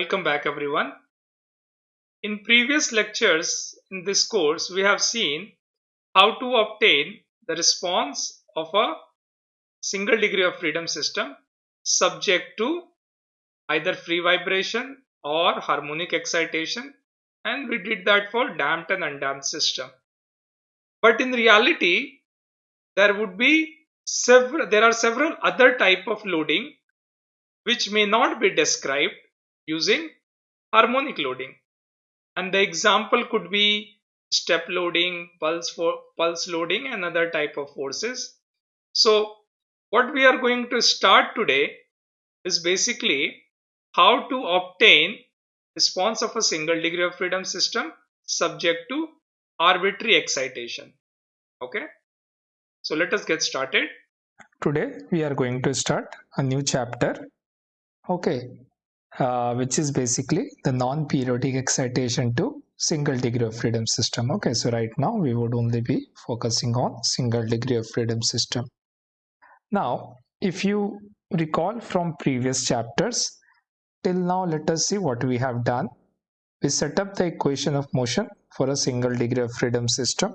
Welcome back everyone. In previous lectures in this course, we have seen how to obtain the response of a single degree of freedom system subject to either free vibration or harmonic excitation and we did that for damped and undamped system. But in reality, there would be several there are several other type of loading which may not be described using harmonic loading. And the example could be step loading pulse for pulse loading and other type of forces. So what we are going to start today is basically how to obtain response of a single degree of freedom system subject to arbitrary excitation. Okay? So let us get started. Today we are going to start a new chapter, okay, uh, which is basically the non-periodic excitation to single degree of freedom system. Okay, so right now we would only be focusing on single degree of freedom system. Now, if you recall from previous chapters, till now let us see what we have done. We set up the equation of motion for a single degree of freedom system,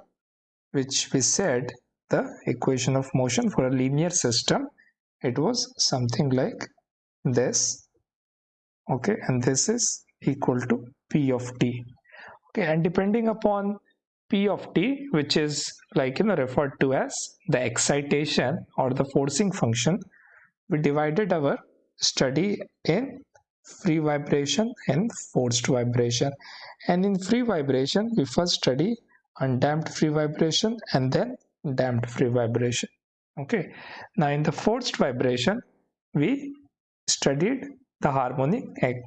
which we said the equation of motion for a linear system it was something like this okay and this is equal to p of t. Okay and depending upon p of t which is like you know referred to as the excitation or the forcing function we divided our study in free vibration and forced vibration. And in free vibration we first study undamped free vibration and then damped free vibration. Okay now in the forced vibration we studied the harmonic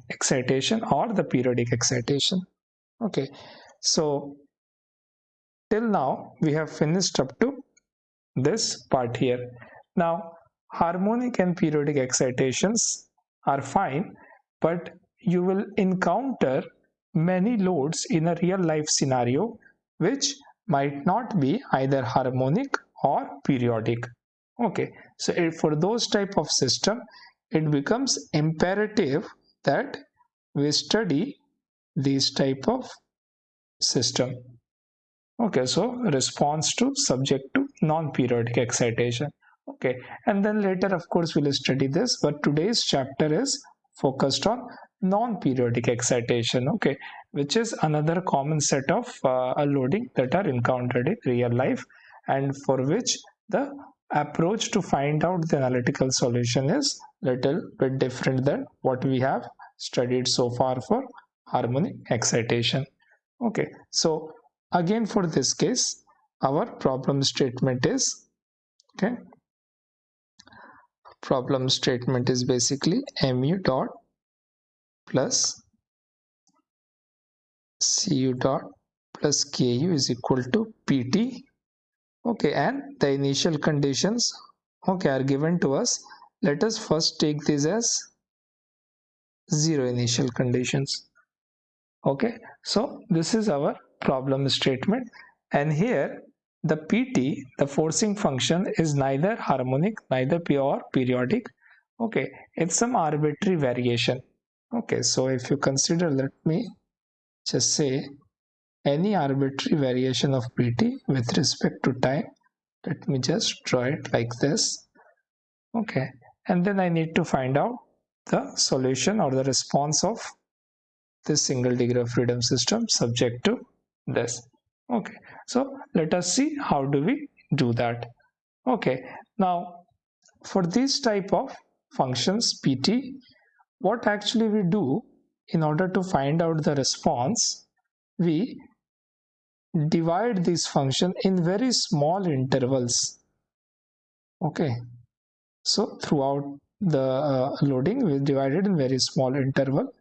excitation or the periodic excitation. Okay. So till now we have finished up to this part here. Now harmonic and periodic excitations are fine but you will encounter many loads in a real life scenario which might not be either harmonic or periodic. Okay. So for those type of system it becomes imperative that we study these type of system. Okay so response to subject to non-periodic excitation. Okay and then later of course we'll study this but today's chapter is focused on non-periodic excitation okay which is another common set of uh, loading that are encountered in real life and for which the approach to find out the analytical solution is little bit different than what we have studied so far for harmonic excitation. Okay so again for this case our problem statement is okay problem statement is basically mu dot plus cu dot plus ku is equal to pt okay and the initial conditions okay are given to us let us first take this as zero initial conditions. Okay so this is our problem statement. And here the pt the forcing function is neither harmonic neither pure periodic. Okay it's some arbitrary variation. Okay so if you consider let me just say any arbitrary variation of pt with respect to time let me just draw it like this. Okay and then i need to find out the solution or the response of this single degree of freedom system subject to this. Okay. So let us see how do we do that. Okay. Now for this type of functions pt what actually we do in order to find out the response we divide this function in very small intervals. Okay so throughout the uh, loading we divide it in very small interval.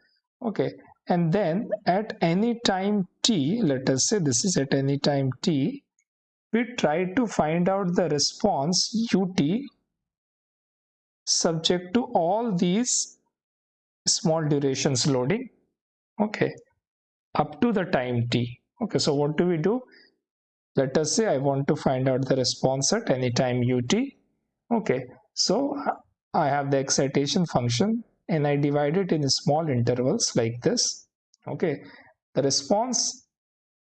Okay. And then at any time t let us say this is at any time t we try to find out the response ut subject to all these small durations loading. Okay. Up to the time t. Okay. So what do we do? Let us say i want to find out the response at any time ut. Okay so i have the excitation function and I divide it in small intervals like this. Okay. The response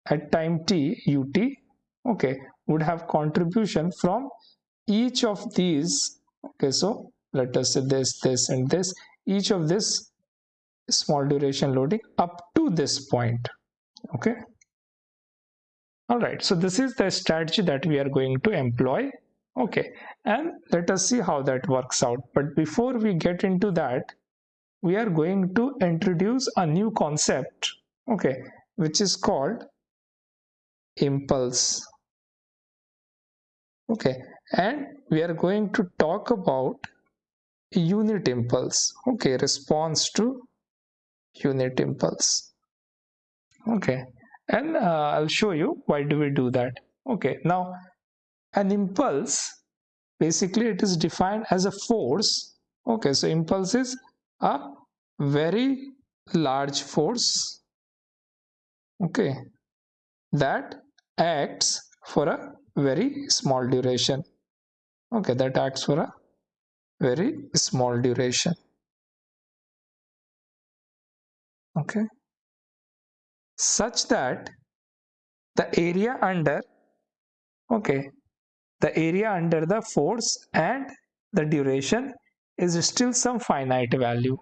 at time t ut okay would have contribution from each of these. Okay so let us say this this and this. Each of this small duration loading up to this point. Okay. All right. So this is the strategy that we are going to employ okay. And let us see how that works out. But before we get into that we are going to introduce a new concept okay which is called impulse. Okay. And we are going to talk about unit impulse. Okay. Response to unit impulse. Okay. And uh, I'll show you why do we do that. Okay. Now an impulse basically it is defined as a force. Okay so impulse is a very large force. Okay that acts for a very small duration. Okay that acts for a very small duration. Okay such that the area under okay the area under the force and the duration is still some finite value.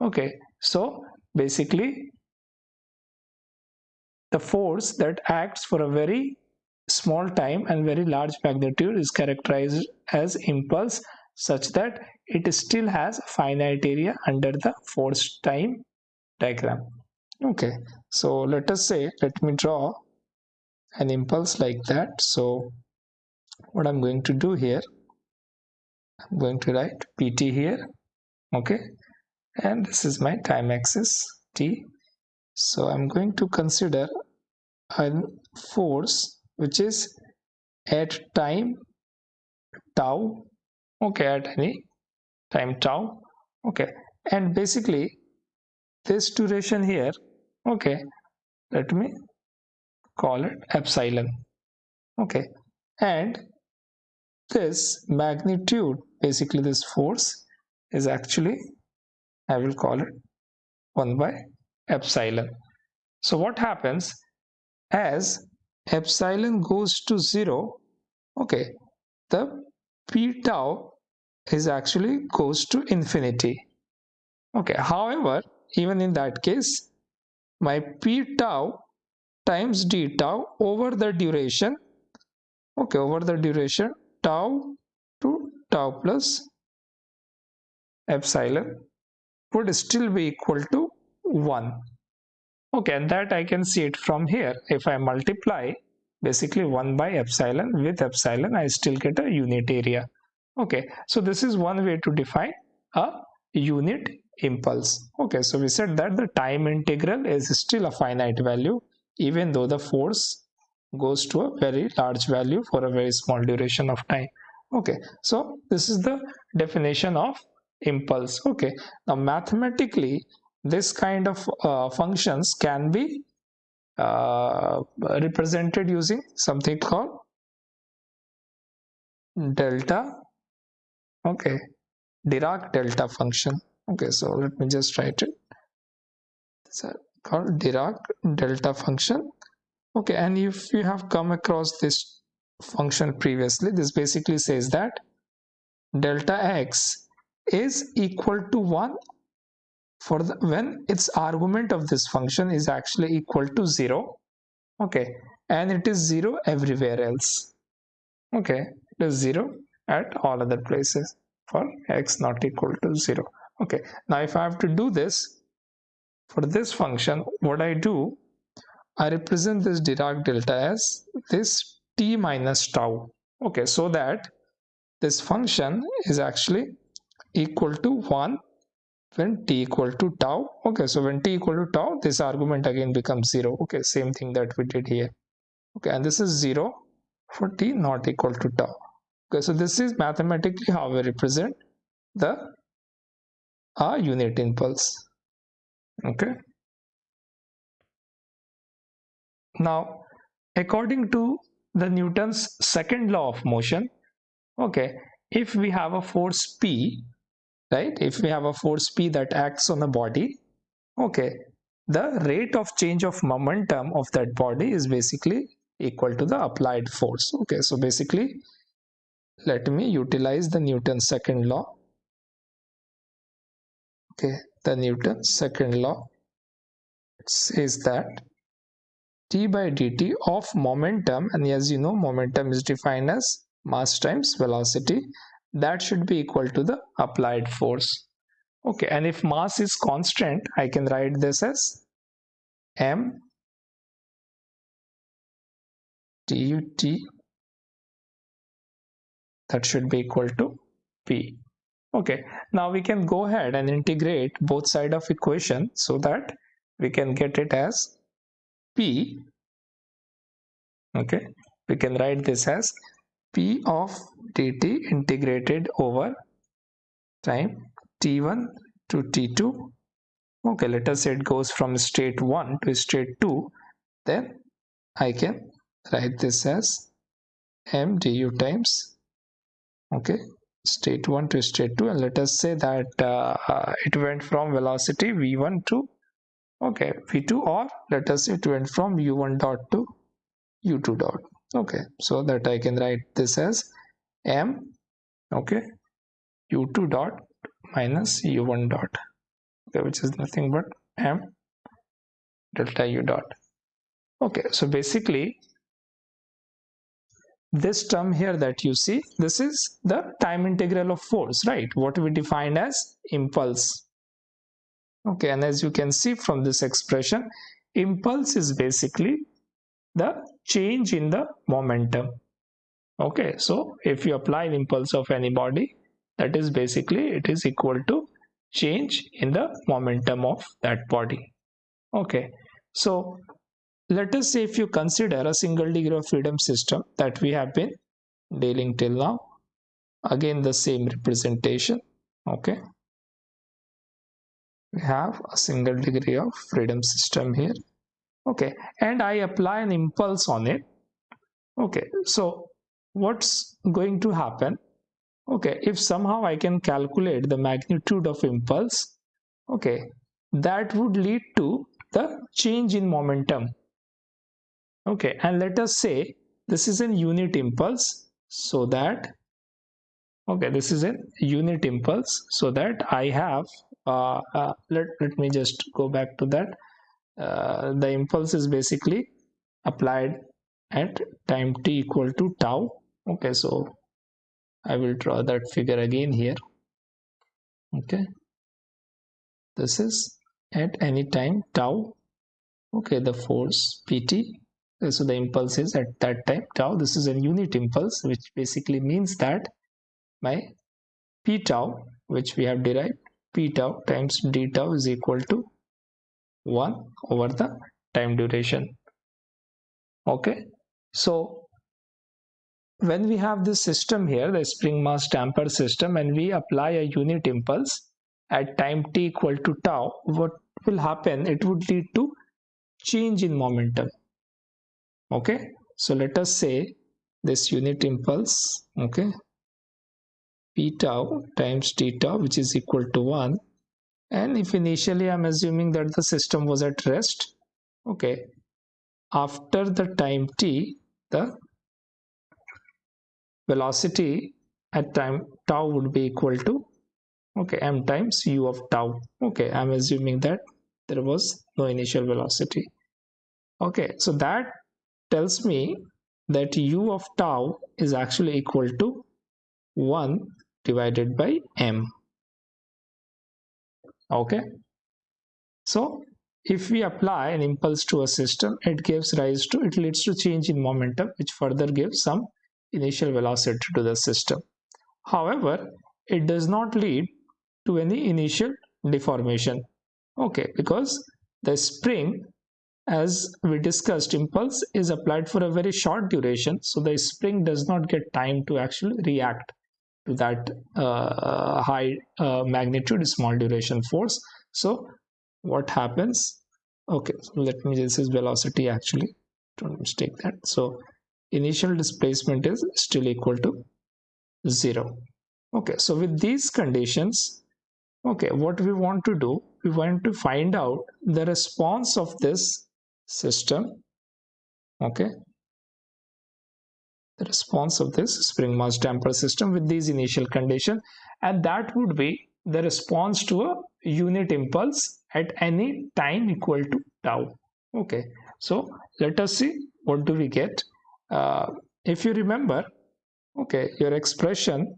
Okay so basically the force that acts for a very small time and very large magnitude is characterized as impulse such that it still has finite area under the force time diagram. Okay so let us say let me draw an impulse like that. So what I'm going to do here I'm going to write pt here okay? And this is my time axis t. So I'm going to consider a force which is at time tau okay at any time tau okay? And basically this duration here okay let me call it epsilon okay? And this magnitude basically this force is actually I will call it 1 by epsilon. So what happens? As epsilon goes to 0 okay the p tau is actually goes to infinity. Okay however even in that case my p tau times d tau over the duration okay over the duration tau to tau plus epsilon would still be equal to 1 okay and that I can see it from here. If I multiply basically 1 by epsilon with epsilon I still get a unit area. Okay so this is one way to define a unit impulse. Okay, so we said that the time integral is still a finite value even though the force goes to a very large value for a very small duration of time. Okay, so this is the definition of impulse. Okay, now mathematically this kind of uh, functions can be uh, represented using something called delta okay Dirac delta function okay so let me just write it it's called Dirac delta function okay and if you have come across this function previously this basically says that delta x is equal to 1 for the when its argument of this function is actually equal to 0 okay and it is 0 everywhere else okay it is 0 at all other places for x not equal to 0 okay. Now if I have to do this for this function what I do I represent this Dirac delta as this t minus tau. Okay so that this function is actually equal to 1 when t equal to tau. Okay so when t equal to tau this argument again becomes 0 okay same thing that we did here. Okay and this is 0 for t not equal to tau. Okay so this is mathematically how we represent the a unit impulse. Okay now according to the Newton's second law of motion okay if we have a force P right if we have a force p that acts on a body okay the rate of change of momentum of that body is basically equal to the applied force okay. So basically let me utilize the Newton's second law okay. The Newton's second law says that by dt of momentum. And as you know momentum is defined as mass times velocity. That should be equal to the applied force. Okay and if mass is constant I can write this as m dut that should be equal to p. Okay now we can go ahead and integrate both side of equation so that we can get it as p okay we can write this as p of dt integrated over time t1 to t2 okay let us say it goes from state 1 to state 2 then I can write this as m du times okay state 1 to state 2 and let us say that uh, uh, it went from velocity v1 to okay v2 or let us say it went from u1 dot to u2 dot. Okay so that I can write this as m okay u2 dot minus u1 dot okay which is nothing but m delta u dot. Okay so basically this term here that you see this is the time integral of force right? What we defined as impulse okay and as you can see from this expression impulse is basically the change in the momentum. Okay so if you apply an impulse of any body that is basically it is equal to change in the momentum of that body. Okay so let us say if you consider a single degree of freedom system that we have been dealing till now again the same representation. Okay we have a single degree of freedom system here. Okay and I apply an impulse on it. Okay so what's going to happen? Okay if somehow I can calculate the magnitude of impulse okay that would lead to the change in momentum. Okay and let us say this is an unit impulse so that okay this is a unit impulse so that I have let, let me just go back to that. Uh, the impulse is basically applied at time t equal to tau. Okay so I will draw that figure again here. Okay. This is at any time tau. Okay the force pt so the impulse is at that time tau. This is a unit impulse which basically means that my p tau which we have derived p tau times d tau is equal to 1 over the time duration. Okay? So when we have this system here the spring mass damper system and we apply a unit impulse at time t equal to tau what will happen? It would lead to change in momentum. Okay? So let us say this unit impulse okay p tau times t tau which is equal to 1 and if initially I'm assuming that the system was at rest okay after the time t the velocity at time tau would be equal to okay m times u of tau. Okay I'm assuming that there was no initial velocity. Okay so that tells me that u of tau is actually equal to 1 divided by m. Okay? So if we apply an impulse to a system it gives rise to it leads to change in momentum which further gives some initial velocity to the system. However it does not lead to any initial deformation. Okay? Because the spring as we discussed impulse is applied for a very short duration so the spring does not get time to actually react to that uh, high uh, magnitude small duration force. So what happens? Okay so let me this is velocity actually. Don't mistake that. So initial displacement is still equal to zero. Okay so with these conditions okay what we want to do we want to find out the response of this system. Okay response of this spring mass damper system with these initial condition. And that would be the response to a unit impulse at any time equal to tau. Okay. So let us see what do we get. Uh, if you remember okay your expression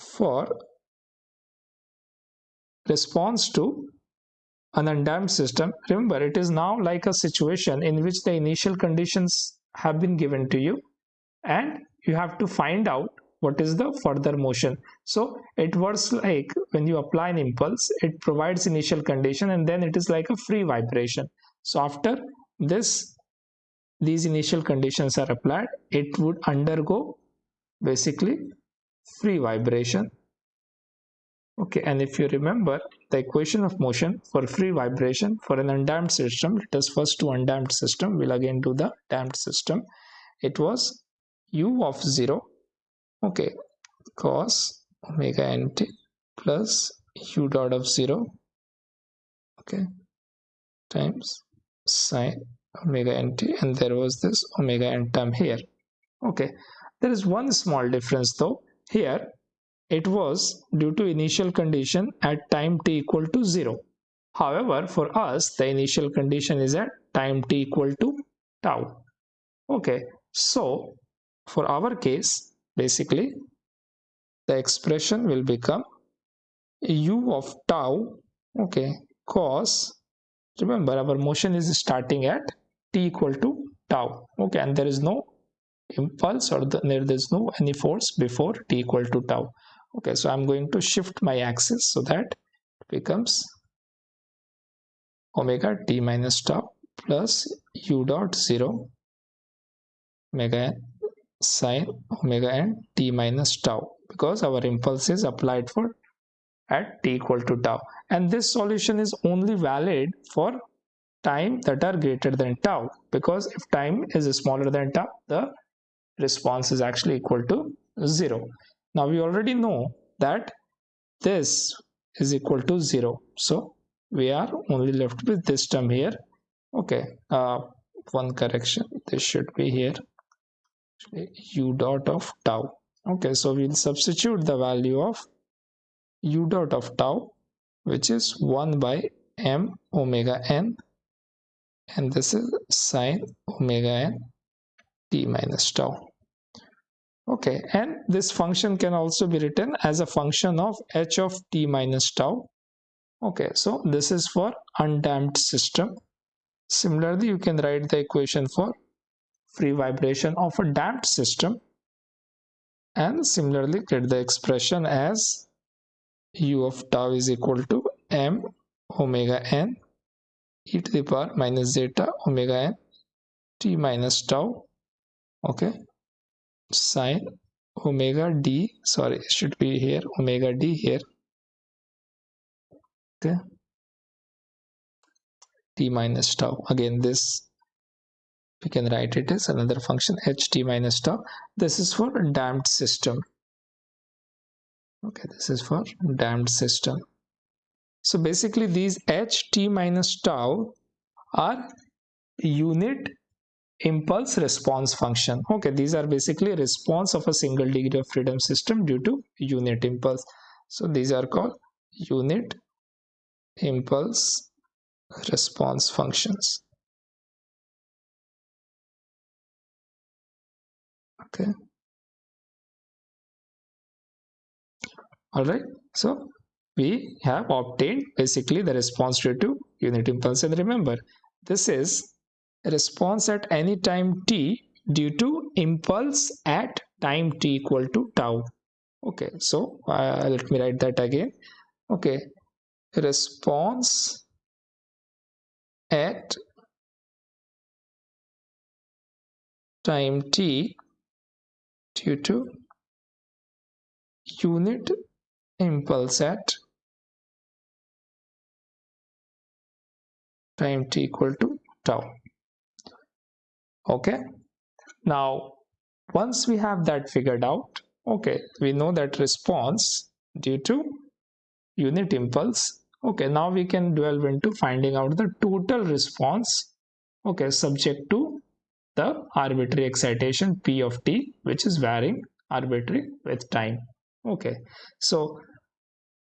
for response to an undamped system remember it is now like a situation in which the initial conditions have been given to you and you have to find out what is the further motion. So it works like when you apply an impulse it provides initial condition and then it is like a free vibration. So after this these initial conditions are applied it would undergo basically free vibration. Okay and if you remember the equation of motion for free vibration for an undamped system let us first do undamped system we'll again do the damped system. It was u of 0 okay cos omega nt plus u dot of 0 okay times sine omega nt and there was this omega n term here okay. There is one small difference though. Here it was due to initial condition at time t equal to 0 however for us the initial condition is at time t equal to tau okay. So for our case basically the expression will become u of tau okay cos remember our motion is starting at t equal to tau okay and there is no impulse or the, there is no any force before t equal to tau okay so i'm going to shift my axis so that it becomes omega t minus tau plus u dot 0 omega n sine omega n t minus tau because our impulse is applied for at t equal to tau. And this solution is only valid for time that are greater than tau because if time is smaller than tau the response is actually equal to 0 now we already know that this is equal to 0 so we are only left with this term here. Okay uh, one correction. This should be here u dot of tau. Okay so we'll substitute the value of u dot of tau which is 1 by m omega n and this is sine omega n t minus tau. Okay and this function can also be written as a function of h of t minus tau. Okay so this is for undamped system. Similarly you can write the equation for free vibration of a damped system. And similarly get the expression as u of tau is equal to m omega n e to the power minus zeta omega n t minus tau okay? Sine omega d sorry it should be here omega d here okay? T minus tau. Again this we can write it as another function ht minus tau. This is for damped system. Okay this is for damped system. So basically these ht minus tau are unit impulse response function. Okay these are basically response of a single degree of freedom system due to unit impulse. So these are called unit impulse response functions okay. All right so we have obtained basically the response due to unit impulse. And remember this is response at any time t due to impulse at time t equal to tau. Okay so uh, let me write that again. Okay response at time t due to unit impulse at time t equal to tau. Okay? Now once we have that figured out okay we know that response due to unit impulse okay now we can delve into finding out the total response okay subject to the arbitrary excitation p of t which is varying arbitrary with time. Okay. So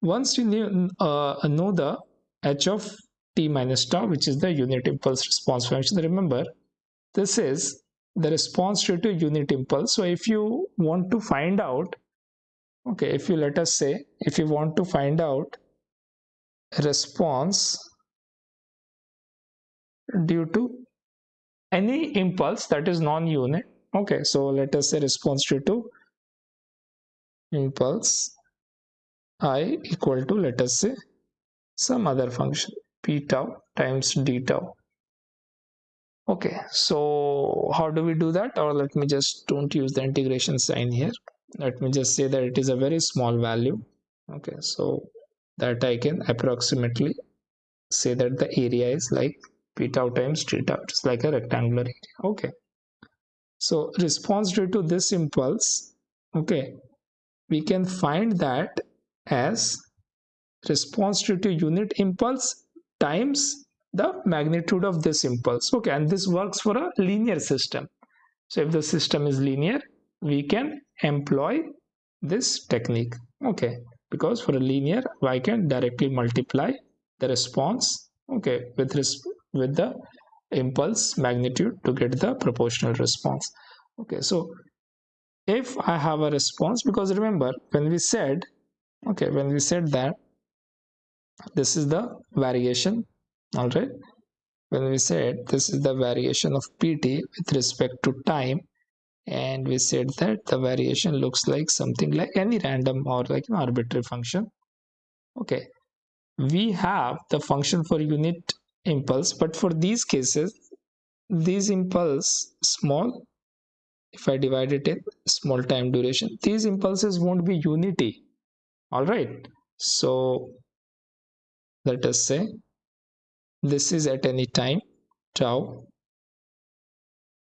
once you knew, uh, know the h of t minus tau which is the unit impulse response function remember this is the response due to unit impulse. So if you want to find out okay if you let us say if you want to find out response due to any impulse that is non-unit? Okay so let us say response due to impulse i equal to let us say some other function p tau times d tau. Okay so how do we do that? Or let me just don't use the integration sign here. Let me just say that it is a very small value. Okay so that I can approximately say that the area is like tau times t tau it's like a rectangular area. Okay. So response due to this impulse okay we can find that as response due to unit impulse times the magnitude of this impulse. Okay and this works for a linear system. So if the system is linear we can employ this technique. Okay because for a linear I can directly multiply the response okay with with the impulse magnitude to get the proportional response. Okay so if I have a response because remember when we said okay when we said that this is the variation all right when we said this is the variation of pt with respect to time and we said that the variation looks like something like any random or like an arbitrary function okay we have the function for unit impulse but for these cases these impulse small if i divide it in small time duration these impulses won't be unity. All right. So let us say this is at any time tau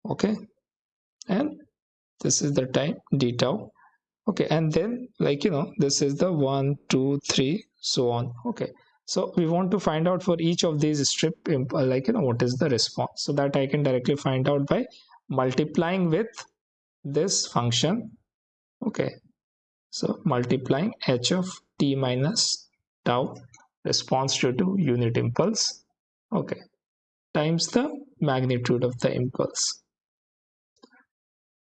okay? And this is the time d tau okay? And then like you know this is the one two three so on okay so we want to find out for each of these strip uh, like you know what is the response. So that i can directly find out by multiplying with this function. Okay. So multiplying h of t minus tau response due to unit impulse. Okay. Times the magnitude of the impulse.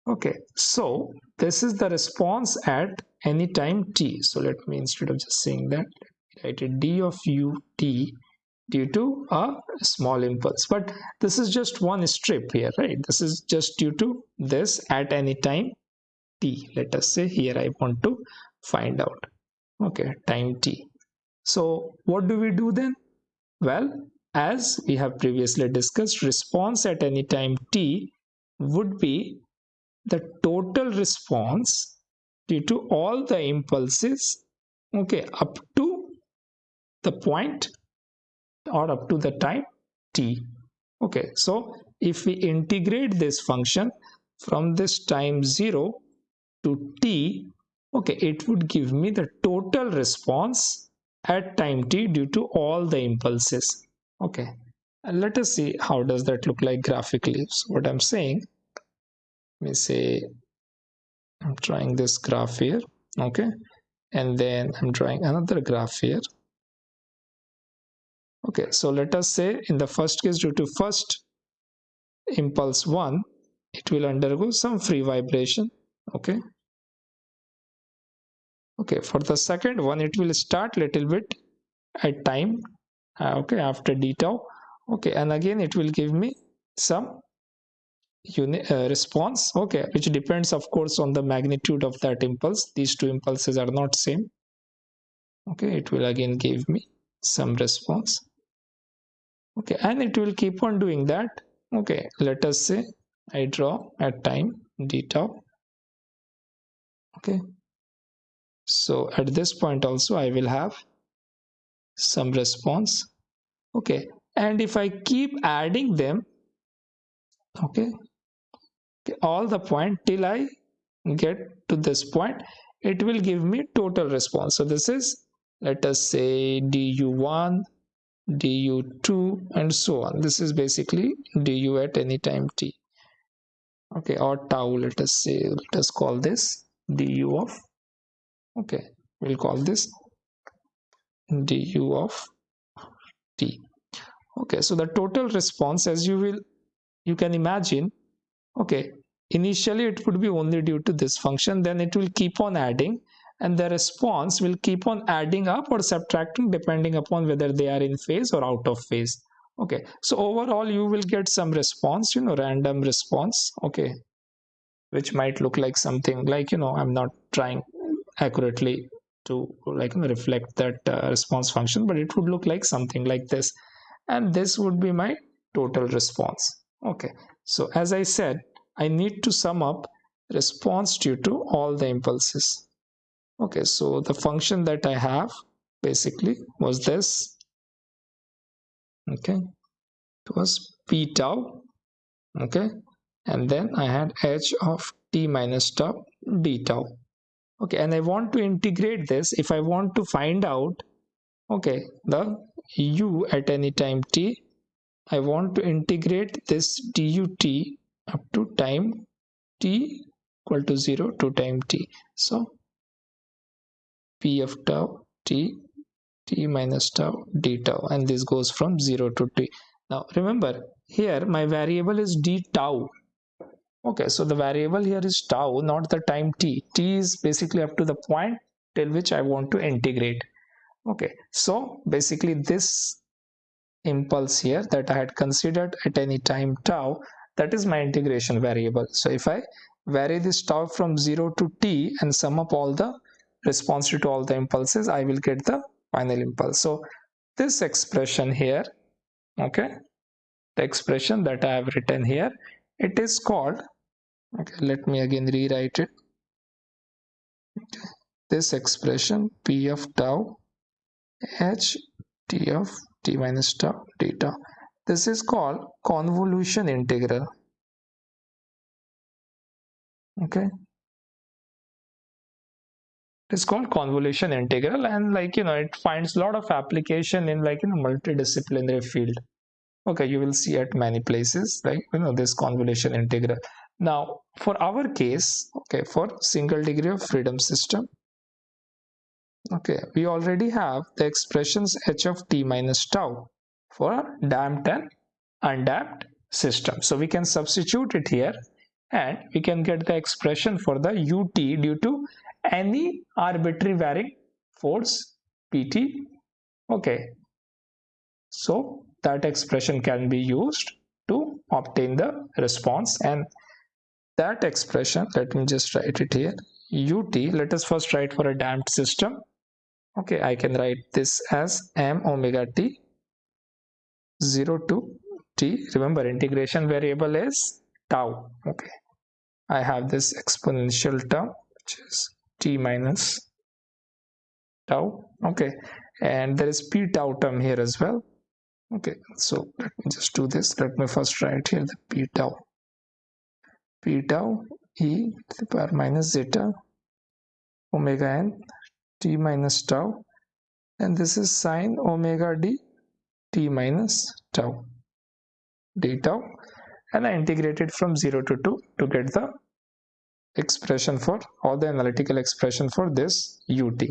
Okay. So this is the response at any time t. So let me instead of just saying that it d of ut due to a small impulse. But this is just one strip here right? This is just due to this at any time t. Let us say here i want to find out. Okay time t. So what do we do then? Well as we have previously discussed, response at any time t would be the total response due to all the impulses okay up to the point or up to the time t. Okay so if we integrate this function from this time 0 to t okay it would give me the total response at time t due to all the impulses. Okay and let us see how does that look like graphically. So what i'm saying let me say i'm trying this graph here okay and then i'm drawing another graph here okay so let us say in the first case due to first impulse 1 it will undergo some free vibration. Okay. Okay for the second one it will start little bit at time. Uh, okay after d tau. Okay and again it will give me some unit uh, response. Okay which depends of course on the magnitude of that impulse. These two impulses are not same. Okay it will again give me some response okay and it will keep on doing that. Okay let us say i draw at time d tau okay so at this point also i will have some response. Okay and if I keep adding them okay, okay all the point till I get to this point it will give me total response. So this is let us say du1 du2 and so on. This is basically du at any time t. Okay or tau let us say let us call this du of okay we'll call this du of t. Okay so the total response as you will you can imagine okay initially it would be only due to this function then it will keep on adding and the response will keep on adding up or subtracting depending upon whether they are in phase or out of phase. Okay. So overall you will get some response you know random response. Okay. Which might look like something like you know i'm not trying accurately to like reflect that uh, response function but it would look like something like this. And this would be my total response. Okay. So as i said i need to sum up response due to all the impulses okay so the function that i have basically was this. Okay it was p tau. Okay and then i had h of t minus tau d tau. Okay and i want to integrate this. If i want to find out okay the u at any time t i want to integrate this dut up to time t equal to 0 to time t. So p of tau t t minus tau d tau and this goes from 0 to t. Now remember here my variable is d tau. Okay so the variable here is tau not the time t. T is basically up to the point till which i want to integrate. Okay so basically this impulse here that i had considered at any time tau that is my integration variable. So if i vary this tau from 0 to t and sum up all the response to all the impulses I will get the final impulse. So this expression here okay the expression that I have written here it is called okay let me again rewrite it. Okay. this expression p of tau h t of t minus tau d tau this is called convolution integral. Okay it's called convolution integral and like you know it finds a lot of application in like you know multidisciplinary field. Okay you will see at many places like you know this convolution integral. Now for our case okay for single degree of freedom system okay we already have the expressions h of t minus tau for damped and undamped system. So we can substitute it here and we can get the expression for the ut due to any arbitrary varying force pt okay. So that expression can be used to obtain the response. And that expression let me just write it here ut let us first write for a damped system. Okay i can write this as m omega t 0 to t. Remember integration variable is tau. Okay. I have this exponential term which is t minus tau. Okay. And there is p tau term here as well. Okay. So let me just do this. Let me first write here the p tau. P tau e to the power minus zeta omega n t minus tau. And this is sine omega d t minus tau. D tau. And I integrated from 0 to 2 to get the expression for or the analytical expression for this ut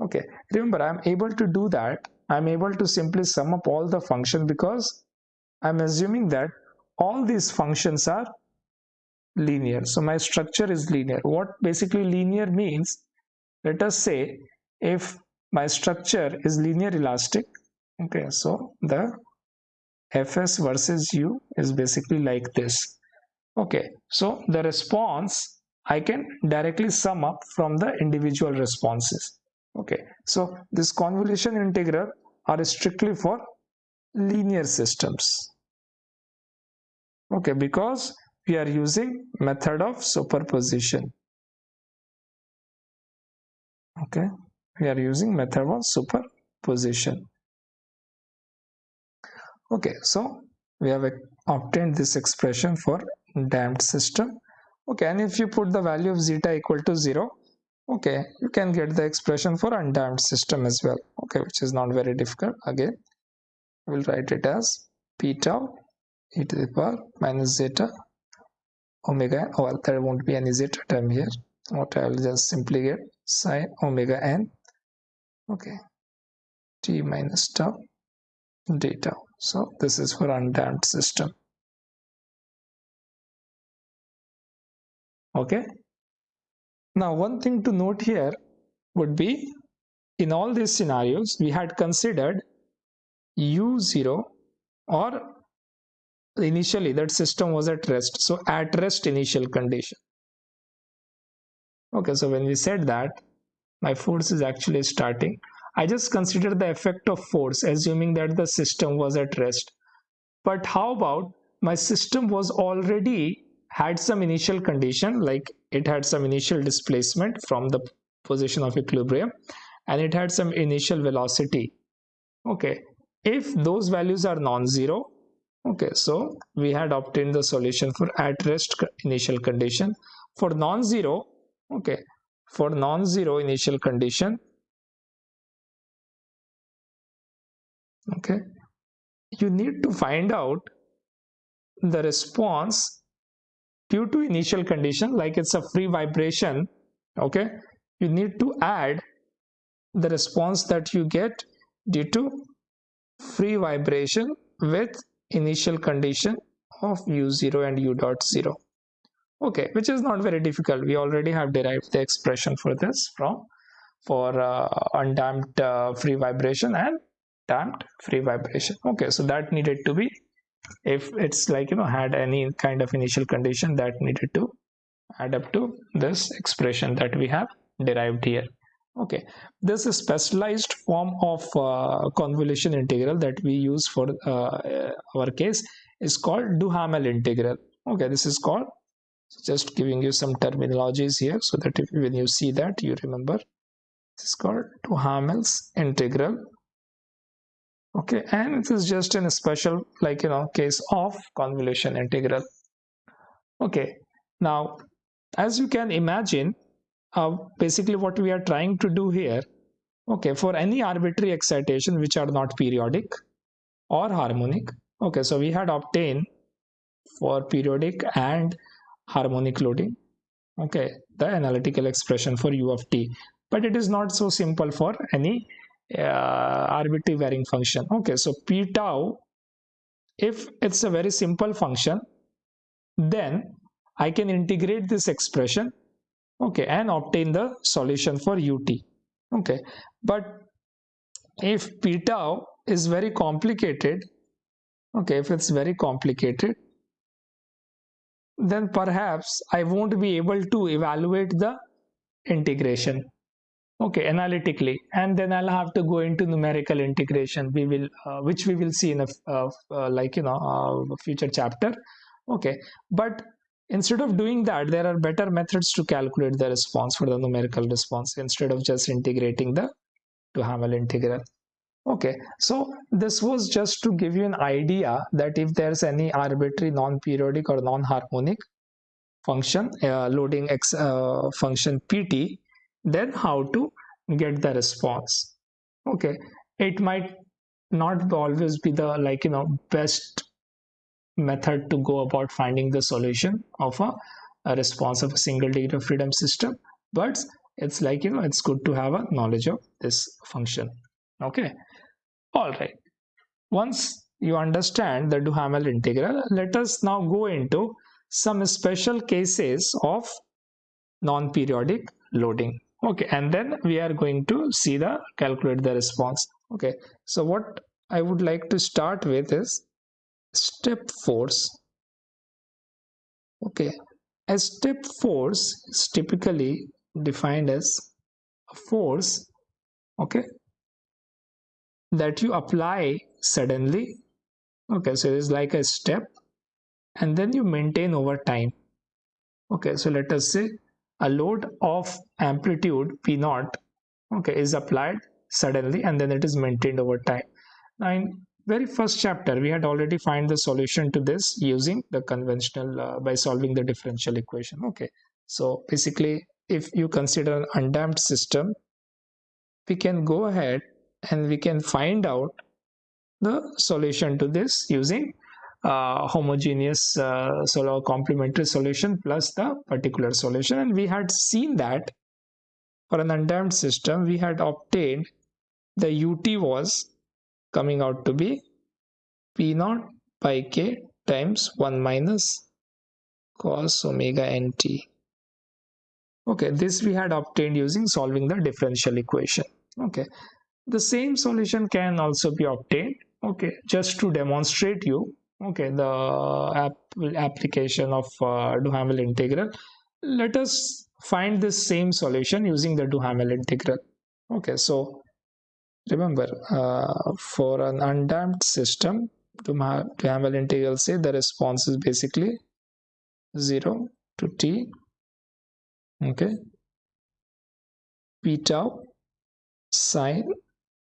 okay. Remember i'm able to do that. I'm able to simply sum up all the function because i'm assuming that all these functions are linear. So my structure is linear. What basically linear means let us say if my structure is linear elastic okay so the fs versus u is basically like this. Okay. So the response I can directly sum up from the individual responses. Okay, so this convolution integral are strictly for linear systems. Okay, because we are using method of superposition. Okay, we are using method of superposition. Okay, so we have obtained this expression for damped system okay and if you put the value of zeta equal to 0 okay you can get the expression for undamped system as well okay which is not very difficult. Again we'll write it as p tau e to the power minus zeta omega oh, well there won't be any zeta term here. What i'll just simply get sine omega n okay t minus tau d tau so this is for undamped system okay? Now one thing to note here would be in all these scenarios we had considered u0 or initially that system was at rest. So at rest initial condition. Okay so when we said that my force is actually starting. I just consider the effect of force assuming that the system was at rest. But how about my system was already had some initial condition like it had some initial displacement from the position of equilibrium and it had some initial velocity. Okay. If those values are non-zero okay so we had obtained the solution for at rest initial condition. For non-zero okay for non-zero initial condition okay you need to find out the response due to initial condition like it's a free vibration okay? You need to add the response that you get due to free vibration with initial condition of u0 and u dot 0 okay which is not very difficult. We already have derived the expression for this from for uh, undamped uh, free vibration and damped free vibration. Okay so that needed to be if it's like you know had any kind of initial condition that needed to add up to this expression that we have derived here. Okay. This is specialized form of uh, convolution integral that we use for uh, our case is called duhamel integral. Okay. This is called just giving you some terminologies here so that if, when you see that you remember. This is called duhamel's integral okay and it is just in a special like you know case of convolution integral. Okay now as you can imagine uh, basically what we are trying to do here okay for any arbitrary excitation which are not periodic or harmonic okay so we had obtained for periodic and harmonic loading okay the analytical expression for u of t. But it is not so simple for any uh, arbitrary varying function. Okay so p tau if it's a very simple function then I can integrate this expression okay and obtain the solution for ut. Okay but if p tau is very complicated okay if it's very complicated then perhaps I won't be able to evaluate the integration okay analytically. And then i'll have to go into numerical integration. We will uh, which we will see in a uh, uh, like you know uh, future chapter. Okay. But instead of doing that there are better methods to calculate the response for the numerical response instead of just integrating the to Duhamel integral. Okay. So this was just to give you an idea that if there's any arbitrary non-periodic or non-harmonic function uh, loading x function pt then how to get the response. Okay. It might not always be the like you know best method to go about finding the solution of a, a response of a single degree of freedom system but it's like you know it's good to have a knowledge of this function. Okay. All right. Once you understand the duhamel integral let us now go into some special cases of non-periodic loading okay and then we are going to see the calculate the response. Okay so what i would like to start with is step force. Okay a step force is typically defined as a force okay that you apply suddenly. Okay so it's like a step and then you maintain over time. Okay so let us say a load of amplitude p naught okay is applied suddenly and then it is maintained over time. Now in very first chapter we had already find the solution to this using the conventional uh, by solving the differential equation okay. So basically if you consider an undamped system we can go ahead and we can find out the solution to this using uh, homogeneous uh, sort complementary solution plus the particular solution. And we had seen that for an undamped system we had obtained the ut was coming out to be p naught by k times 1 minus cos omega nt okay this we had obtained using solving the differential equation. Okay the same solution can also be obtained. Okay just to demonstrate you okay the application of uh, Duhamel integral let us find this same solution using the Duhamel integral. Okay so remember uh, for an undamped system Duhamel integral say the response is basically 0 to t okay p tau sine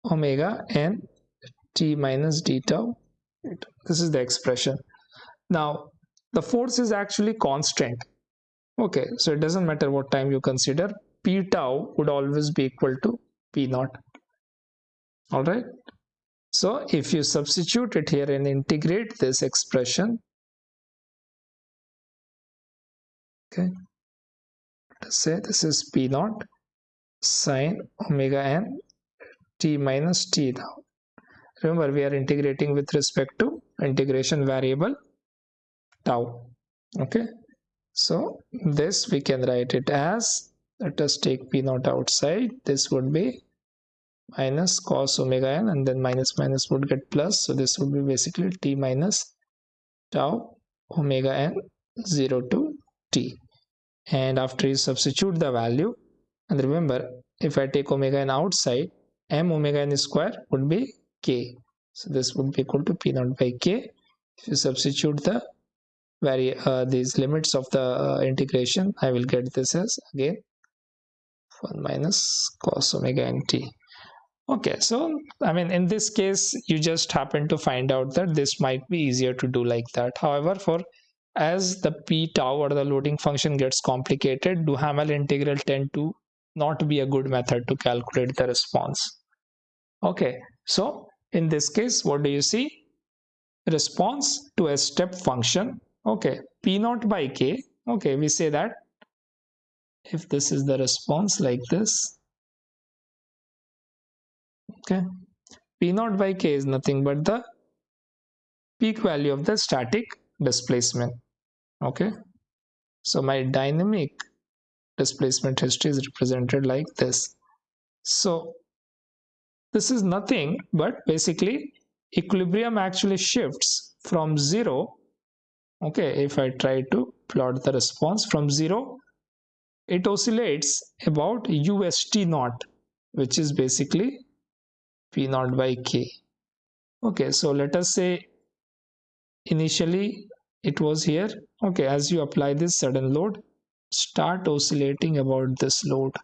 omega n t minus d tau this is the expression. Now the force is actually constant okay so it doesn't matter what time you consider p tau would always be equal to p naught. All right? So if you substitute it here and integrate this expression okay let's say this is p naught sine omega n t minus t now remember we are integrating with respect to integration variable tau okay so this we can write it as let us take p naught outside. This would be minus cos omega n and then minus minus would get plus. So this would be basically t minus tau omega n 0 to t. And after you substitute the value and remember if I take omega n outside m omega n square would be k. So this would be equal to p naught by k. If you substitute the vari uh, these limits of the uh, integration i will get this as again 1 minus cos omega nt okay so i mean in this case you just happen to find out that this might be easier to do like that. However for as the p tau or the loading function gets complicated duhamel integral tend to not be a good method to calculate the response. Okay so in this case what do you see? Response to a step function okay p naught by k. Okay we say that if this is the response like this okay p naught by k is nothing but the peak value of the static displacement. Okay so my dynamic displacement history is represented like this. So this is nothing but basically equilibrium actually shifts from 0 okay if I try to plot the response from 0 it oscillates about UST naught which is basically P naught by K. Okay so let us say initially it was here. Okay as you apply this sudden load start oscillating about this load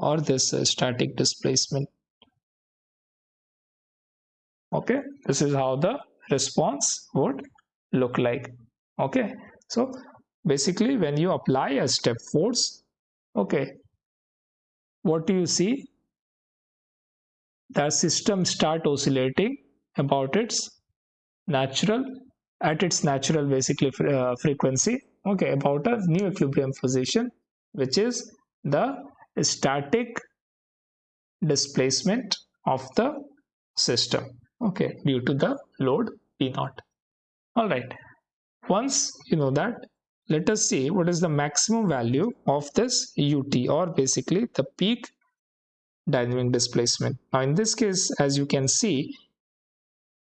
or this uh, static displacement. Okay this is how the response would look like. Okay? So basically when you apply a step force okay what do you see? The system start oscillating about its natural at its natural basically uh, frequency okay about a new equilibrium position which is the static displacement of the system okay due to the load p naught all right. Once you know that let us see what is the maximum value of this ut or basically the peak dynamic displacement. Now in this case as you can see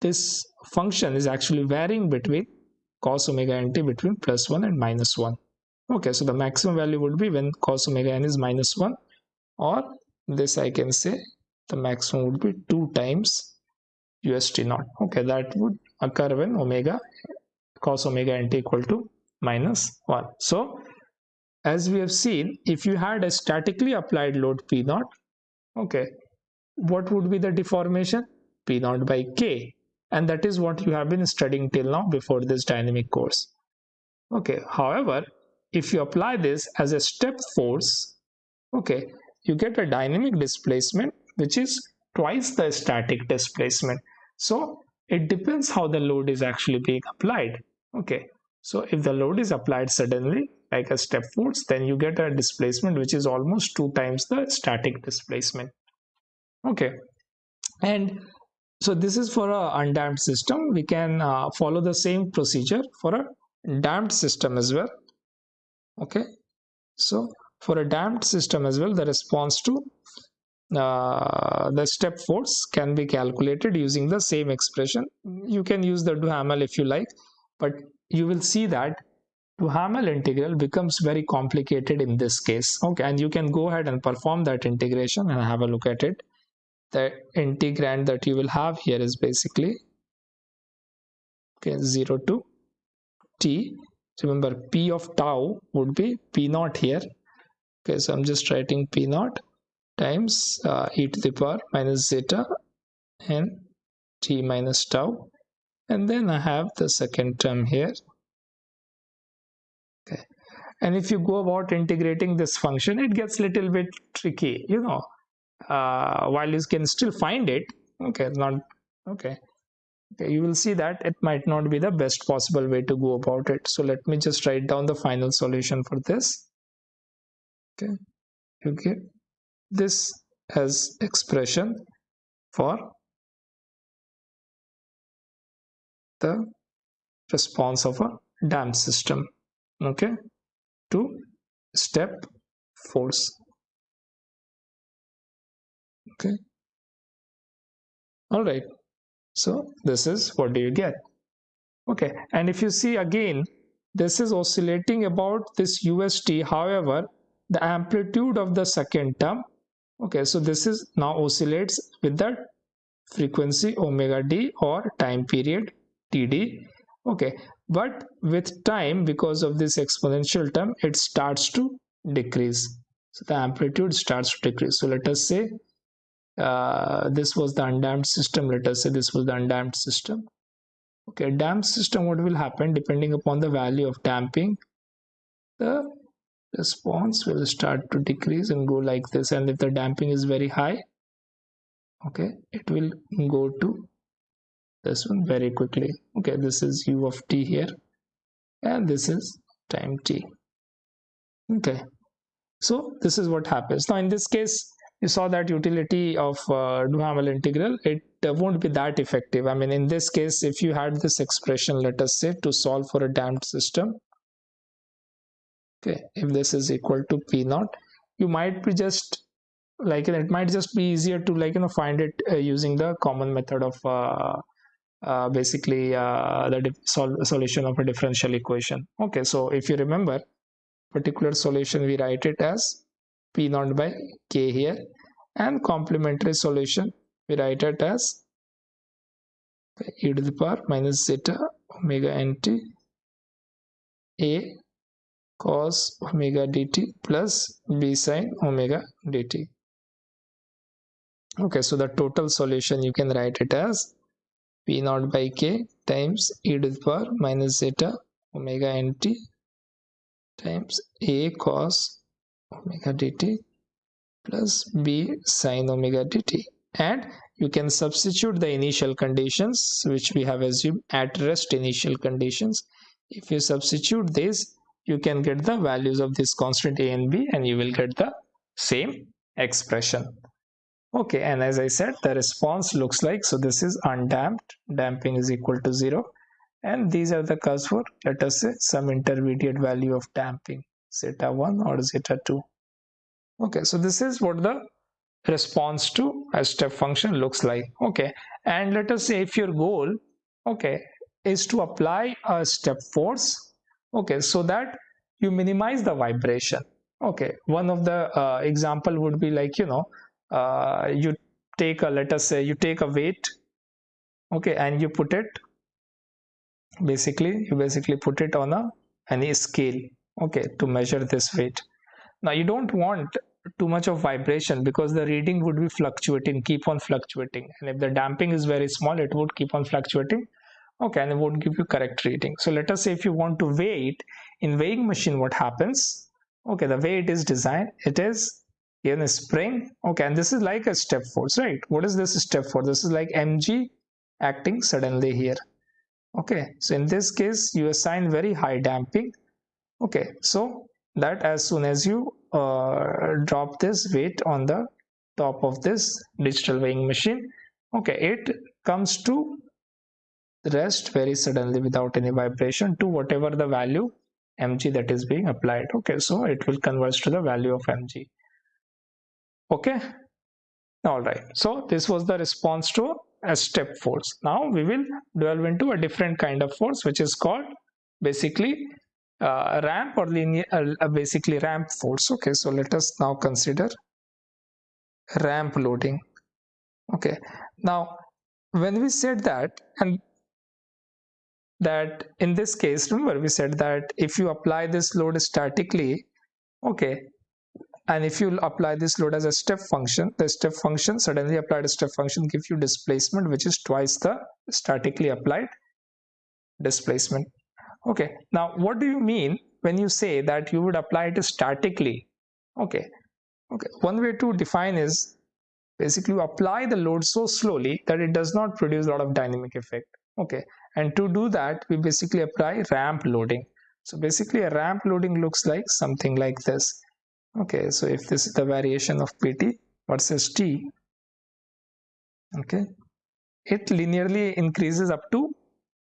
this function is actually varying between cos omega nt between plus 1 and minus 1 okay so the maximum value would be when cos omega n is minus 1 or this I can say the maximum would be 2 times UST naught. Okay, that would occur when omega cos omega nt equal to minus 1. So, as we have seen, if you had a statically applied load P naught, okay, what would be the deformation? P naught by K. And that is what you have been studying till now before this dynamic course. Okay, however, if you apply this as a step force okay you get a dynamic displacement which is twice the static displacement so it depends how the load is actually being applied. Okay. So if the load is applied suddenly like a step force then you get a displacement which is almost two times the static displacement. Okay. And so this is for a undamped system. We can uh, follow the same procedure for a damped system as well. Okay. So for a damped system as well the response to uh, the step force can be calculated using the same expression. You can use the duhamel if you like but you will see that Duhamel integral becomes very complicated in this case. Okay and you can go ahead and perform that integration and have a look at it. The integrand that you will have here is basically okay 0 to t. Remember p of tau would be p naught here. Okay so i'm just writing p naught times uh, e to the power minus zeta and t minus tau. And then i have the second term here. Okay. And if you go about integrating this function it gets a little bit tricky you know uh, while you can still find it. Okay not okay. Okay you will see that it might not be the best possible way to go about it. So let me just write down the final solution for this. Okay. You get this as expression for the response of a damped system okay to step force okay. All right so this is what do you get? Okay and if you see again this is oscillating about this ust however the amplitude of the second term okay so this is now oscillates with the frequency omega d or time period td okay but with time because of this exponential term it starts to decrease. So the amplitude starts to decrease. So let us say uh, this was the undamped system. Let us say this was the undamped system. Okay damped system what will happen? Depending upon the value of damping the response will start to decrease and go like this. And if the damping is very high okay it will go to this one very quickly. Okay this is u of t here. And this is time t. Okay. So this is what happens. Now in this case you saw that utility of uh, Duhamel integral, it uh, won't be that effective. I mean, in this case, if you had this expression, let us say, to solve for a damped system, okay, if this is equal to P naught, you might be just like it might just be easier to like you know find it uh, using the common method of uh, uh, basically uh, the sol solution of a differential equation. Okay, so if you remember, particular solution we write it as p naught by k here and complementary solution we write it as e to the power minus zeta omega nt a cos omega dt plus b sin omega dt. Okay so the total solution you can write it as p naught by k times e to the power minus zeta omega nt times a cos omega dt plus b sine omega dt. And you can substitute the initial conditions which we have assumed at rest initial conditions. If you substitute this you can get the values of this constant a and b and you will get the same expression. Okay and as i said the response looks like so this is undamped. Damping is equal to zero. And these are the curves for let us say some intermediate value of damping zeta 1 or zeta 2 okay so this is what the response to a step function looks like. Okay and let us say if your goal okay is to apply a step force okay so that you minimize the vibration. Okay one of the uh, example would be like you know uh, you take a let us say you take a weight okay and you put it basically you basically put it on a any scale okay to measure this weight. Now you don't want too much of vibration because the reading would be fluctuating keep on fluctuating. And if the damping is very small it would keep on fluctuating okay and it won't give you correct reading so let us say if you want to weigh it in weighing machine what happens? Okay the way it is designed it is in a spring. Okay and this is like a step force right? What is this step force? This is like mg acting suddenly here. Okay so in this case you assign very high damping. Okay so that as soon as you uh, drop this weight on the top of this digital weighing machine okay it comes to rest very suddenly without any vibration to whatever the value mg that is being applied. Okay so it will converge to the value of mg. Okay? All right. So this was the response to a step force. Now we will delve into a different kind of force which is called basically uh, ramp or linear uh, basically ramp force. Okay so let us now consider ramp loading. Okay. Now when we said that and that in this case remember we said that if you apply this load statically okay and if you apply this load as a step function the step function suddenly applied a step function gives you displacement which is twice the statically applied displacement. Okay now what do you mean when you say that you would apply it statically? Okay okay one way to define is basically you apply the load so slowly that it does not produce a lot of dynamic effect. Okay and to do that we basically apply ramp loading. So basically a ramp loading looks like something like this. Okay so if this is the variation of pt versus t okay it linearly increases up to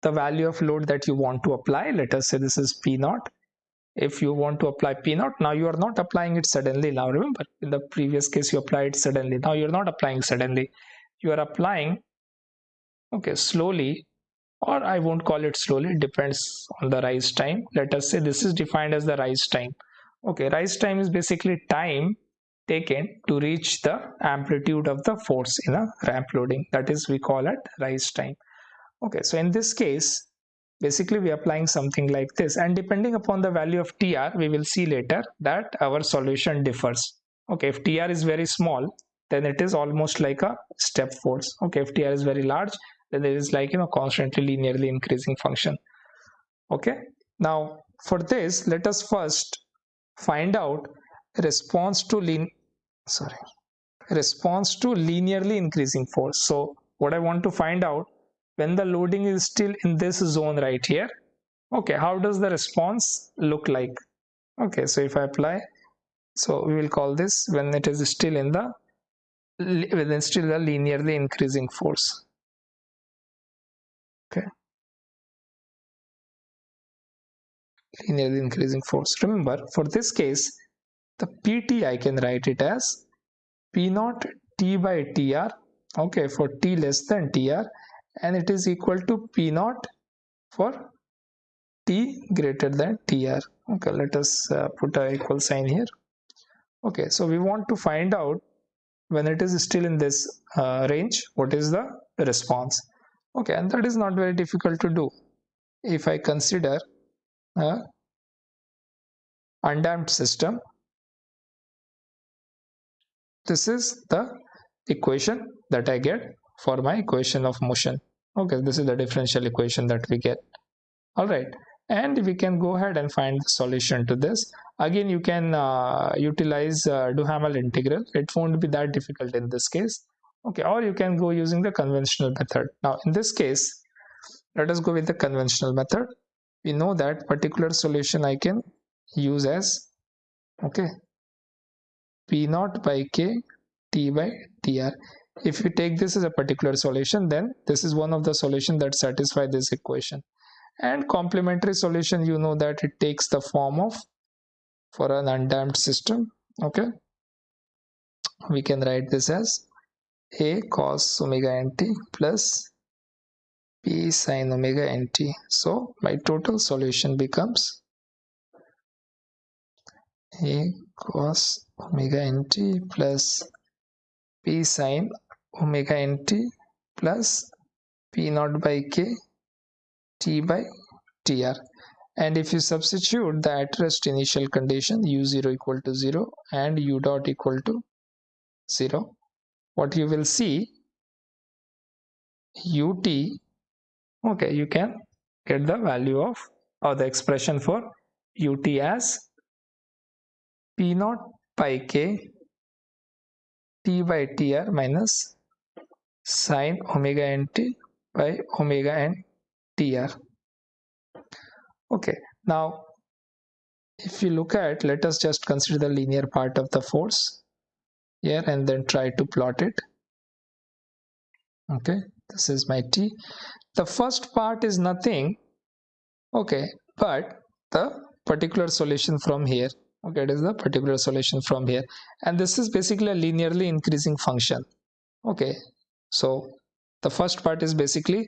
the value of load that you want to apply. Let us say this is p naught. If you want to apply p naught now you are not applying it suddenly. Now remember in the previous case you applied suddenly. Now you're not applying suddenly. You are applying okay slowly or I won't call it slowly. It depends on the rise time. Let us say this is defined as the rise time. Okay rise time is basically time taken to reach the amplitude of the force in a ramp loading. That is we call it rise time. Okay so in this case basically we are applying something like this. And depending upon the value of tr we will see later that our solution differs. Okay if tr is very small then it is almost like a step force. Okay if tr is very large then there is like you know constantly linearly increasing function. Okay? Now for this let us first find out response to lean sorry response to linearly increasing force. So what i want to find out when the loading is still in this zone right here okay how does the response look like? Okay so if i apply so we will call this when it is still in the within still the linearly increasing force linearly increasing force. Remember for this case the pt i can write it as p naught t by tr okay for t less than tr and it is equal to p naught for t greater than tr okay let us uh, put a equal sign here. Okay so we want to find out when it is still in this uh, range what is the response okay and that is not very difficult to do. If I consider a undamped system this is the equation that I get for my equation of motion. Okay this is the differential equation that we get. All right and we can go ahead and find the solution to this. Again you can uh, utilize uh, Duhamel integral. It won't be that difficult in this case okay or you can go using the conventional method. Now in this case let us go with the conventional method. We know that particular solution I can use as okay p naught by k t by tr if you take this as a particular solution then this is one of the solution that satisfy this equation. And complementary solution you know that it takes the form of for an undamped system okay? We can write this as a cos omega nt plus p sin omega nt. So my total solution becomes a cos omega nt plus p sin omega nt plus p naught by k t by tr and if you substitute the at rest initial condition u0 equal to 0 and u dot equal to 0 what you will see ut okay you can get the value of or the expression for ut as p naught pi k t by tr minus sine omega nt by omega n tr okay now if you look at let us just consider the linear part of the force here and then try to plot it. Okay this is my t. The first part is nothing. Okay but the particular solution from here. Okay it is the particular solution from here. And this is basically a linearly increasing function. Okay so the first part is basically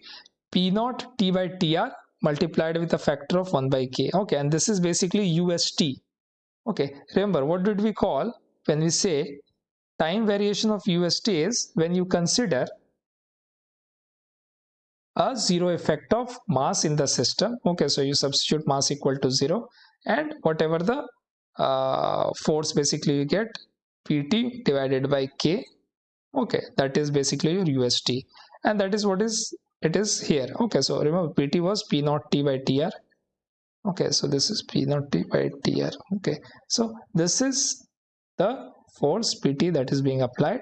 p naught t by tr multiplied with a factor of 1 by k. Okay and this is basically ust okay remember what did we call when we say time variation of ust is when you consider a zero effect of mass in the system. Okay so you substitute mass equal to zero and whatever the uh, force basically you get pt divided by k. Okay that is basically your ust and that is what is it is here. Okay so remember pt was p naught t by tr okay so this is p naught t by tr okay so this is the force pt that is being applied.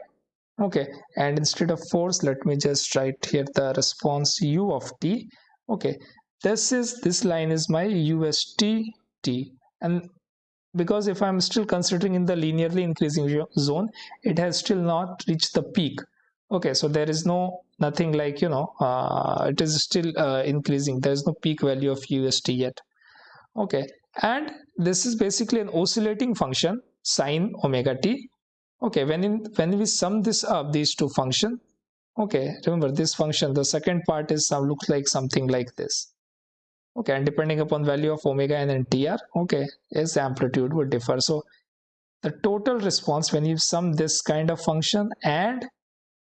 Okay. And instead of force let me just write here the response u of t. Okay. This is this line is my ust t and because if i'm still considering in the linearly increasing zone it has still not reached the peak. Okay. So there is no nothing like you know uh, it is still uh, increasing. There is no peak value of ust yet. Okay. And this is basically an oscillating function sine omega t. Okay when in when we sum this up these two function okay remember this function the second part is some looks like something like this. Okay and depending upon value of omega and tr okay its amplitude would differ. So the total response when you sum this kind of function and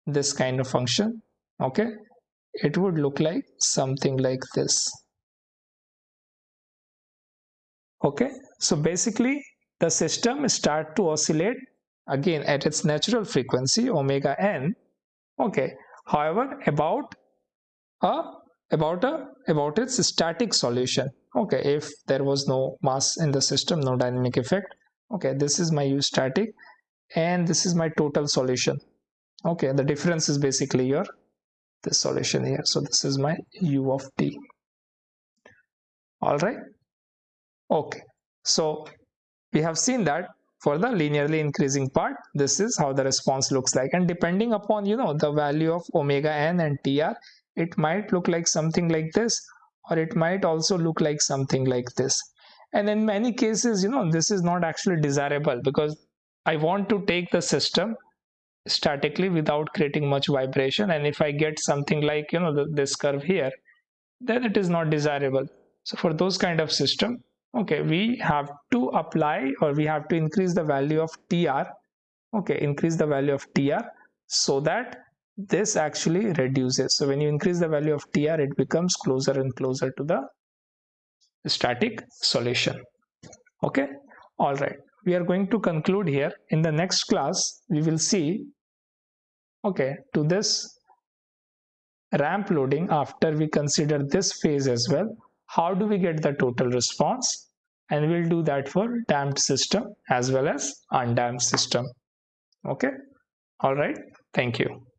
this kind of function okay it would look like something like this. Okay so basically the system start to oscillate again at its natural frequency omega n. Okay. However about a about a about its static solution. Okay. If there was no mass in the system no dynamic effect. Okay. This is my u static and this is my total solution. Okay. The difference is basically your this solution here. So this is my u of t. All right? Okay. So we have seen that for the linearly increasing part this is how the response looks like. And depending upon you know the value of omega n and tr it might look like something like this or it might also look like something like this. And in many cases you know this is not actually desirable because i want to take the system statically without creating much vibration. And if i get something like you know the, this curve here then it is not desirable. So for those kind of system okay we have to apply or we have to increase the value of tr okay increase the value of tr so that this actually reduces. So when you increase the value of tr it becomes closer and closer to the static solution. Okay all right. We are going to conclude here. In the next class we will see okay to this ramp loading after we consider this phase as well how do we get the total response? And we'll do that for damped system as well as undamped system. Okay? All right. Thank you